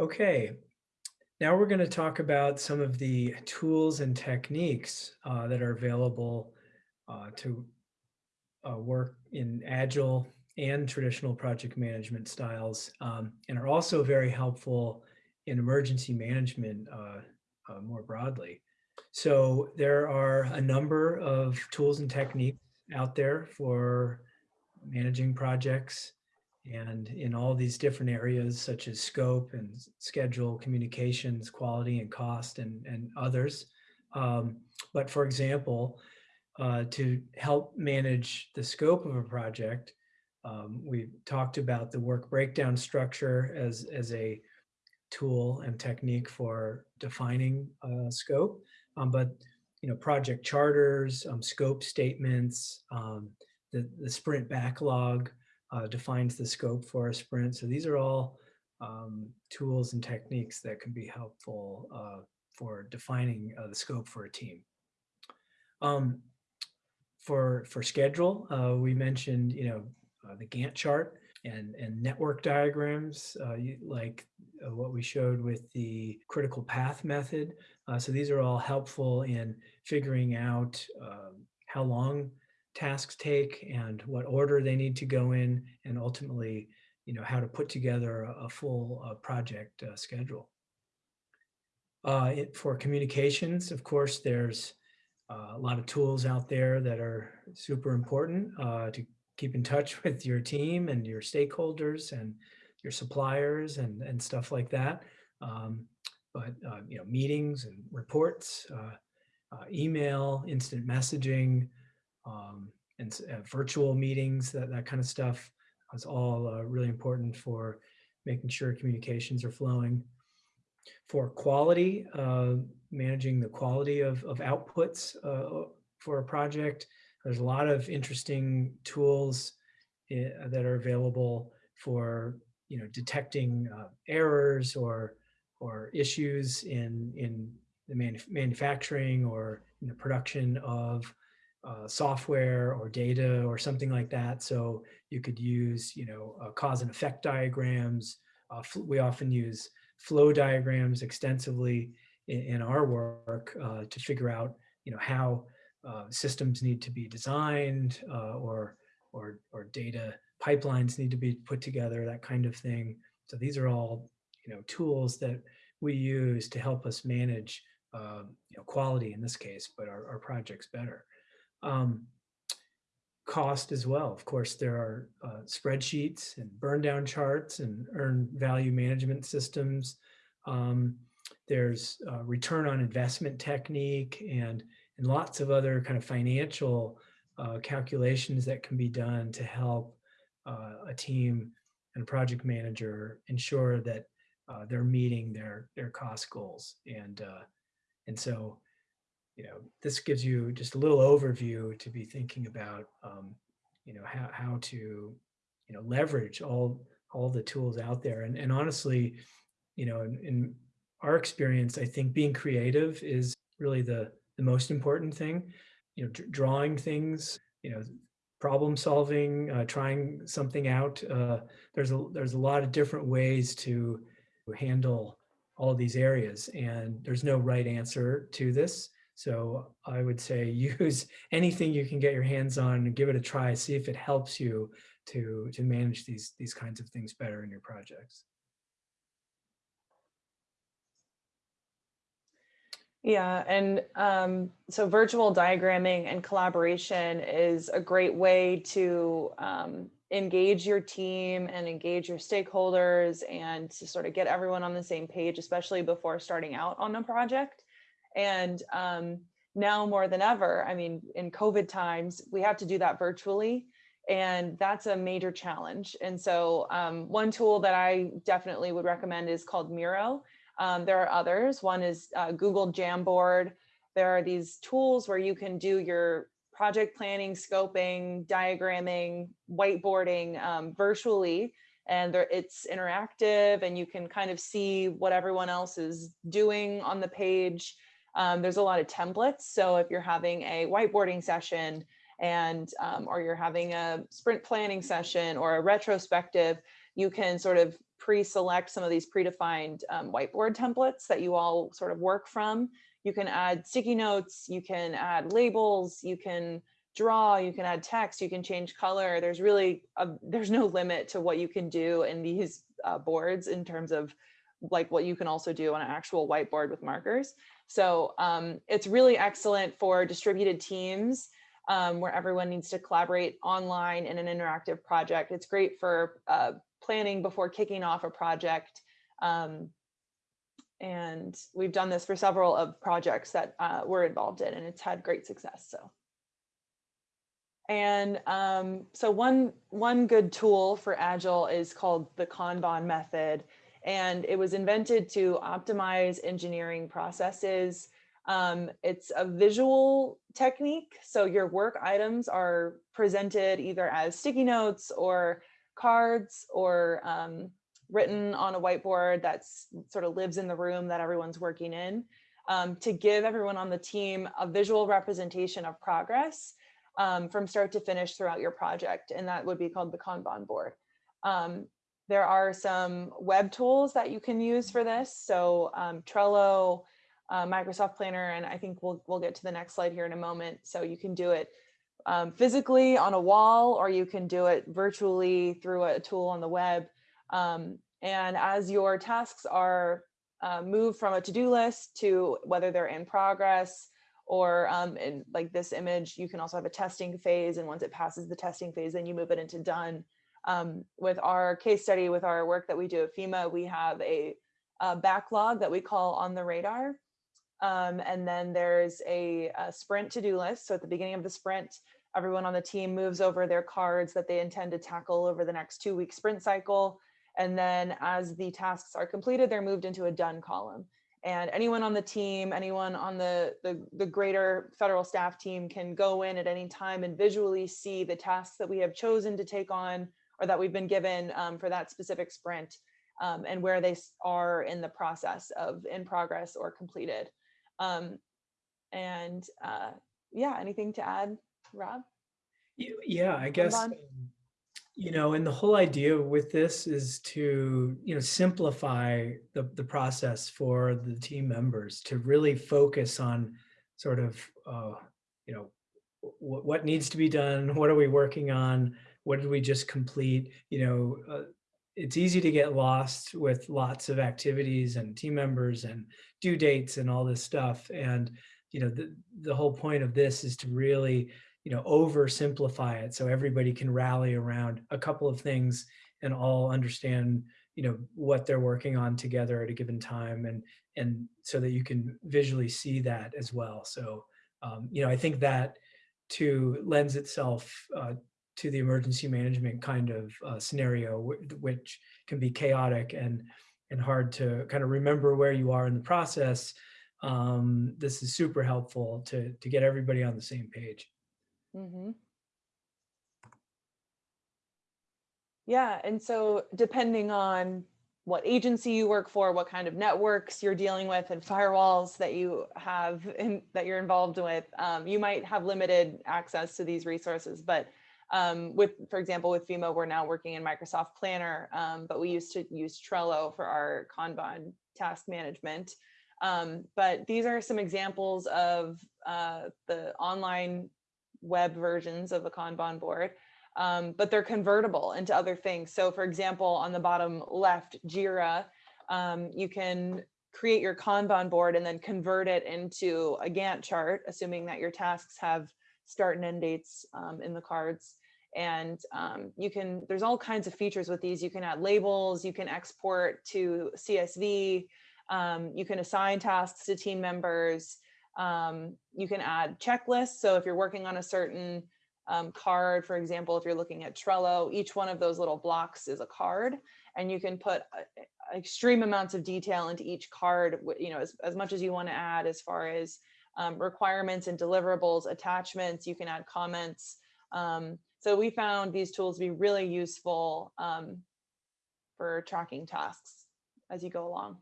Okay, now we're going to talk about some of the tools and techniques uh, that are available uh, to uh, work in agile and traditional project management styles um, and are also very helpful in emergency management uh, uh, more broadly. So there are a number of tools and techniques out there for managing projects and in all these different areas such as scope and schedule, communications, quality and cost and, and others. Um, but for example, uh, to help manage the scope of a project, um, we talked about the work breakdown structure as, as a tool and technique for defining uh, scope. Um, but you know, project charters, um, scope statements, um, the, the sprint backlog uh, defines the scope for a sprint. So these are all um, tools and techniques that can be helpful uh, for defining uh, the scope for a team. Um, for for schedule, uh, we mentioned you know uh, the Gantt chart and and network diagrams uh, like uh, what we showed with the critical path method. So these are all helpful in figuring out um, how long tasks take and what order they need to go in and ultimately you know how to put together a, full uh, project uh, schedule. Uh, it, for communications, of course, there's uh, a lot of tools out there that are super important to keep in touch with your team and your stakeholders and your suppliers and, and stuff like that. Um, but, uh, you know, meetings and reports, uh, uh, email, instant messaging, um, and uh, virtual meetings, that, that kind of stuff is all uh, really important for making sure communications are flowing. For quality, uh, managing the quality of, of outputs for a project, there's a lot of interesting tools eh, that are available for you know detecting uh, errors or or issues in in the manuf manufacturing or in the production of uh, software or data or something like that. So you could use you know uh, cause and effect diagrams. Uh, we often use flow diagrams extensively in, in our work uh, to figure out you know how uh, systems need to be designed uh, or, or, or data pipelines need to be put together, that kind of thing. So these are all you know, tools that we use to help us manage you know, quality in this case, but our, our projects better. Um, cost as well. Of course, there are uh, spreadsheets and burn down charts and earn value management systems. Um, there's uh, return on investment technique and and lots of other kind of financial uh, calculations that can be done to help uh, a team and a project manager ensure that uh, they're meeting their their cost goals and uh, and so you know this gives you just a little overview to be thinking about um, you know how, how to you know leverage all all the tools out there and, and honestly you know in, in our experience i think being creative is really the the most important thing. You know, drawing things, you know, problem solving, uh, trying something out. Uh, there's a there's a lot of different ways to handle all these areas, and there's no right answer to this. So I would say use anything you can get your hands on and give it a try. See if it helps you to to manage these these kinds of things better in your projects. Yeah, and um, so virtual diagramming and collaboration is a great way to um, engage your team and engage your stakeholders and to sort of get everyone on the same page, especially before starting out on a project. And um, now more than ever, I mean, in COVID times, we have to do that virtually. And that's a major challenge. And so um, one tool that I definitely would recommend is called Miro. Um, there are others. One is uh, Google Jamboard. There are these tools where you can do your project planning, scoping, diagramming, whiteboarding um, virtually. And it's interactive and you can kind of see what everyone else is doing on the page. Um, there's a lot of templates. So if you're having a whiteboarding session and um, or you're having a sprint planning session or a retrospective, you can sort of pre-select some of these predefined um, whiteboard templates that you all sort of work from. You can add sticky notes, you can add labels, you can draw, you can add text, you can change color. There's really, a, there's no limit to what you can do in these uh, boards in terms of like what you can also do on an actual whiteboard with markers. So um, it's really excellent for distributed teams um, where everyone needs to collaborate online in an interactive project. It's great for uh, planning before kicking off a project. Um, and we've done this for several of projects that uh, we're involved in and it's had great success. So. And um, so one, one good tool for Agile is called the Kanban method. And it was invented to optimize engineering processes. Um, it's a visual technique. So your work items are presented either as sticky notes or cards or um, written on a whiteboard that's sort of lives in the room that everyone's working in um, to give everyone on the team a visual representation of progress um, from start to finish throughout your project. And that would be called the Kanban board. Um, there are some web tools that you can use for this. So um, Trello, uh, Microsoft Planner, and I think we'll, we'll get to the next slide here in a moment. So you can do it um, physically on a wall, or you can do it virtually through a tool on the web. Um, and as your tasks are uh, moved from a to-do list to whether they're in progress, or um, in like this image, you can also have a testing phase. And once it passes the testing phase, then you move it into done. Um, with our case study, with our work that we do at FEMA, we have a, a backlog that we call on the radar. Um, and then there's a, a sprint to-do list. So at the beginning of the sprint, everyone on the team moves over their cards that they intend to tackle over the next two week sprint cycle. And then as the tasks are completed, they're moved into a done column and anyone on the team, anyone on the, the, the, greater federal staff team can go in at any time and visually see the tasks that we have chosen to take on or that we've been given um, for that specific sprint um, and where they are in the process of in progress or completed. Um, and uh, yeah, anything to add, Rob? Yeah, I guess you know, and the whole idea with this is to, you know, simplify the, the process for the team members to really focus on sort of, uh, you know, what, what needs to be done, what are we working on, what did we just complete, you know, uh, it's easy to get lost with lots of activities and team members and due dates and all this stuff. And, you know, the, the whole point of this is to really you know, oversimplify it so everybody can rally around a couple of things and all understand, you know, what they're working on together at a given time and and so that you can visually see that as well. So, um, you know, I think that to lends itself uh, to the emergency management kind of uh, scenario, which can be chaotic and and hard to kind of remember where you are in the process. Um, this is super helpful to to get everybody on the same page. Mm-hmm. Yeah, and so depending on what agency you work for, what kind of networks you're dealing with and firewalls that you have in, that you're involved with, um, you might have limited access to these resources. But um, with, for example, with FEMA, we're now working in Microsoft Planner, um, but we used to use Trello for our Kanban task management. Um, but these are some examples of uh, the online web versions of the Kanban board, um, but they're convertible into other things. So for example, on the bottom left, Jira, um, you can create your Kanban board and then convert it into a Gantt chart, assuming that your tasks have start and end dates um, in the cards. And um, you can, there's all kinds of features with these. You can add labels, you can export to CSV, um, you can assign tasks to team members, um, you can add checklists. So if you're working on a certain um, card, for example, if you're looking at Trello, each one of those little blocks is a card and you can put extreme amounts of detail into each card, you know, as, as much as you want to add as far as um, requirements and deliverables, attachments, you can add comments. Um, so we found these tools to be really useful um, for tracking tasks as you go along.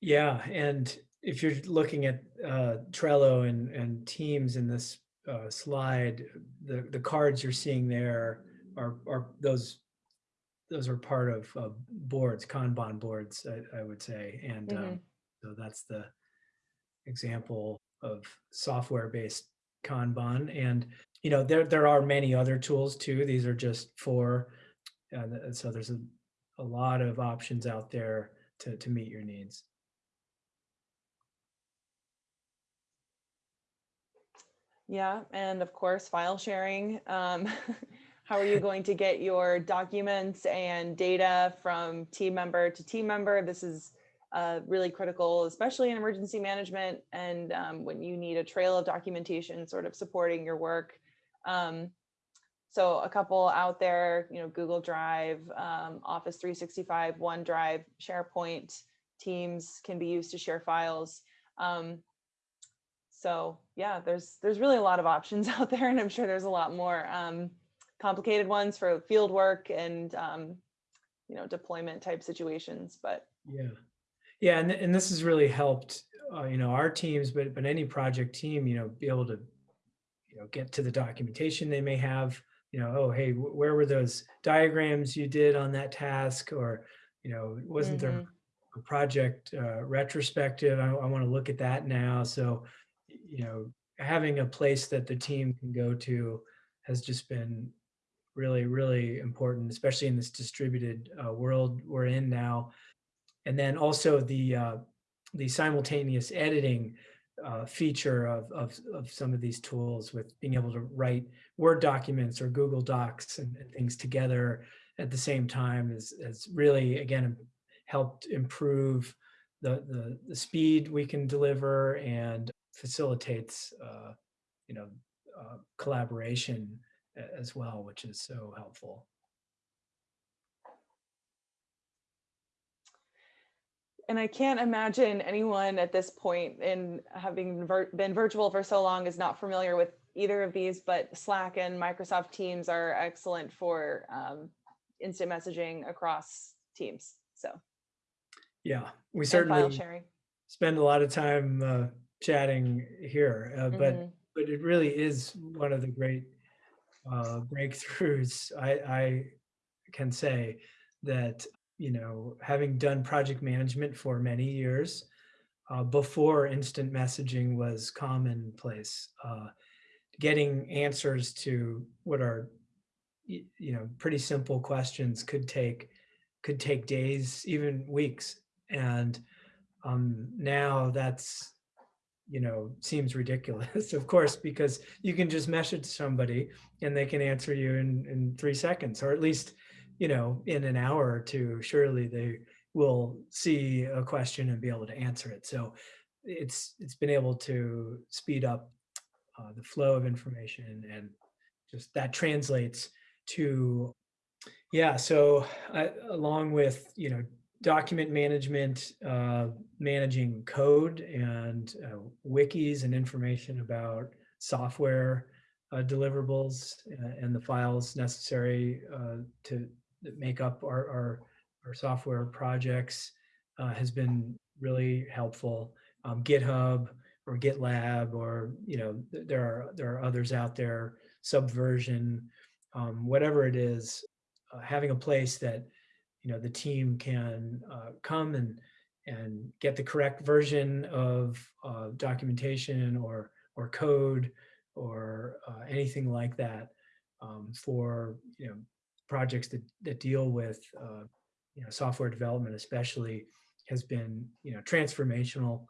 Yeah, and if you're looking at uh, Trello and, and Teams in this uh, slide, the, the cards you're seeing there are, are those those are part of uh, boards, Kanban boards, I, I would say. And um, Mhm. so that's the example of software-based Kanban. And, you know, there, there are many other tools too. These are just four. Uh, so there's a, a lot of options out there to, to meet your needs. Yeah, and of course, file sharing. Um, how are you going to get your documents and data from team member to team member? This is uh, really critical, especially in emergency management and um, when you need a trail of documentation sort of supporting your work. Um, so a couple out there, you know, Google Drive, um, Office 365, OneDrive, SharePoint, Teams can be used to share files. Um, so yeah, there's there's really a lot of options out there, and I'm sure there's a lot more um, complicated ones for field work and um, you know deployment type situations. But Yeah. Yeah, and, and this has really helped, uh, you know, our teams, but, but any project team, you know, be able to, you know, get to the documentation they may have, you know, oh, hey, where were those diagrams you did on that task? Or, you know, wasn't there Mhm. a project uh, retrospective? I, I want to look at that now. So, you know, having a place that the team can go to has just been really, really important, especially in this distributed uh, world we're in now and then also the uh, the simultaneous editing uh, feature of, of of some of these tools with being able to write Word documents or Google Docs and, and things together at the same time is has really again helped improve the, the the speed we can deliver and facilitates uh, you know uh, collaboration as well, which is so helpful. And I can't imagine anyone at this point in having vir- been virtual for so long is not familiar with either of these. But Slack and Microsoft Teams are excellent for um, instant messaging across teams. So Yeah, we certainly spend a lot of time uh, chatting here, uh, but Mhm. but it really is one of the great uh, breakthroughs. I, I can say that you know, having done project management for many years uh, before instant messaging was commonplace, uh, getting answers to what are you know pretty simple questions could take could take days, even weeks, and um, now that's you know seems ridiculous of course because you can just message somebody and they can answer you in in three seconds or at least you know in an hour or two surely they will see a question and be able to answer it. So it's it's been able to speed up uh, the flow of information and just that translates to yeah, so I, along with you know document management, uh, managing code and uh, wikis and information about software uh, deliverables uh, and the files necessary uh, to that make up our, our our software projects uh, has been really helpful. Um, GitHub or GitLab or you know th- there are there are others out there. Subversion, um, whatever it is, uh, having a place that you know the team can uh, come and and get the correct version of uh, documentation or or code or uh, anything like that um, for you know projects that that deal with uh, you know software development especially has been you know transformational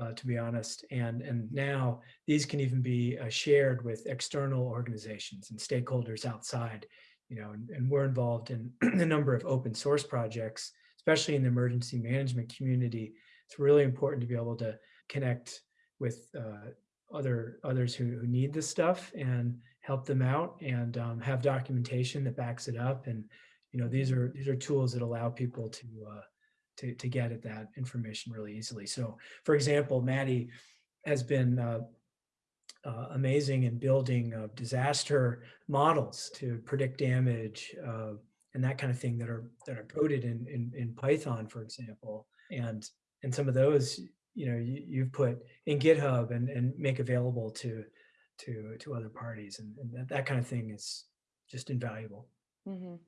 uh, to be honest and and now these can even be uh, shared with external organizations and stakeholders outside you know, and, and we're involved in a number of open source projects, especially in the emergency management community. It's really important to be able to connect with uh, other others who, who need this stuff and help them out and um, have documentation that backs it up. And you know, these are these are tools that allow people to uh, to to get at that information really easily. So, for example, Maddie has been uh, uh, amazing in building uh, disaster models to predict damage uh, and that kind of thing that are that are coded in, in in Python, for example. And and some of those, you know, you, you've put in GitHub and and make available to to to other parties, and, and that, that kind of thing is just invaluable. Mhm.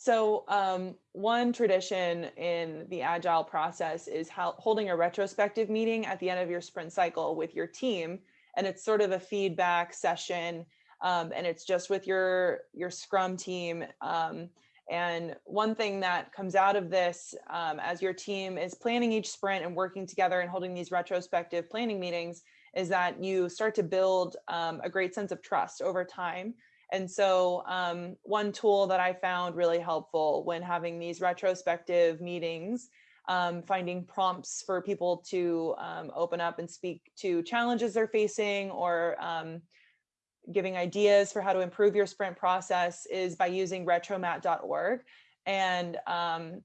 So um, one tradition in the agile process is how, holding a retrospective meeting at the end of your sprint cycle with your team, and it's sort of a feedback session, um, and it's just with your your Scrum team. Um, and one thing that comes out of this, um, as your team is planning each sprint and working together and holding these retrospective planning meetings, is that you start to build um, a great sense of trust over time and so um, one tool that I found really helpful when having these retrospective meetings, um, finding prompts for people to um, open up and speak to challenges they're facing or um, giving ideas for how to improve your sprint process is by using retromat.org. And um,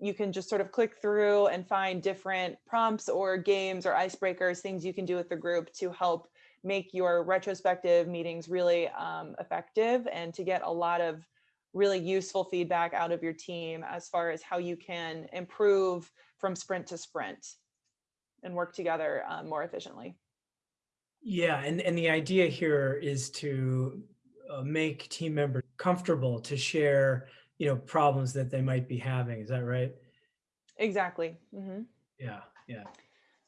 you can just sort of click through and find different prompts or games or icebreakers, things you can do with the group to help make your retrospective meetings really um, effective and to get a lot of really useful feedback out of your team as far as how you can improve from sprint to sprint and work together um, more efficiently. Yeah, and, and the idea here is to uh, make team members comfortable to share, you know, problems that they might be having. Is that right? Exactly. Mhm. Yeah, yeah.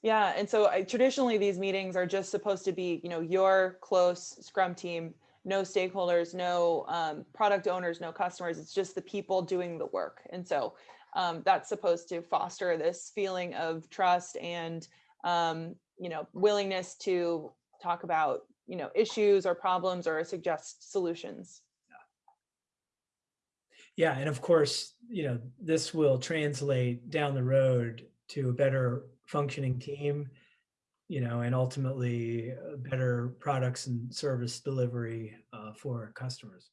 Yeah, and so I, traditionally these meetings are just supposed to be, you know, your close Scrum team, no stakeholders, no um, product owners, no customers. It's just the people doing the work, and so um, that's supposed to foster this feeling of trust and, um, you know, willingness to talk about, you know, issues or problems or suggest solutions. Yeah, and of course, you know, this will translate down the road to a better functioning team, you know, and ultimately uh, better products and service delivery uh, for customers.